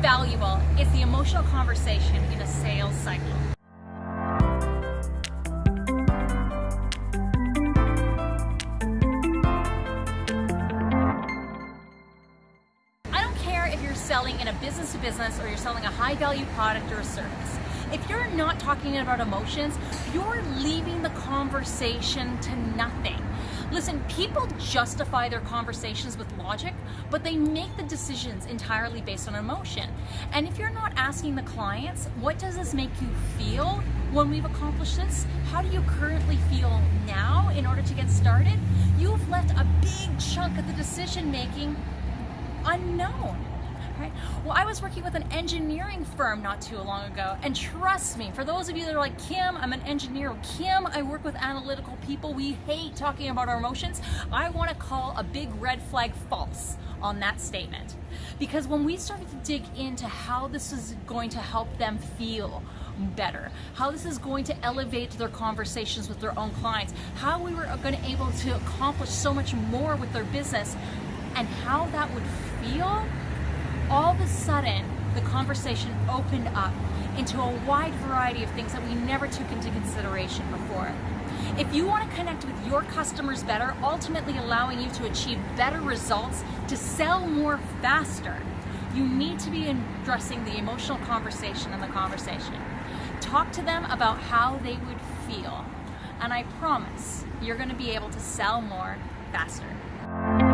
valuable is the emotional conversation in a sales cycle. I don't care if you're selling in a business to business or you're selling a high value product or a service. If you're not talking about emotions, you're leaving the conversation to nothing. Listen, people justify their conversations with logic, but they make the decisions entirely based on emotion. And if you're not asking the clients, what does this make you feel when we've accomplished this? How do you currently feel now in order to get started? You've left a big chunk of the decision making unknown. Right? Well, I was working with an engineering firm not too long ago, and trust me, for those of you that are like, Kim, I'm an engineer, Kim, I work with analytical people, we hate talking about our emotions, I want to call a big red flag false on that statement. Because when we started to dig into how this is going to help them feel better, how this is going to elevate their conversations with their own clients, how we were going to able to accomplish so much more with their business, and how that would feel, all of a sudden the conversation opened up into a wide variety of things that we never took into consideration before. If you want to connect with your customers better, ultimately allowing you to achieve better results, to sell more faster, you need to be addressing the emotional conversation in the conversation. Talk to them about how they would feel, and I promise you're going to be able to sell more faster.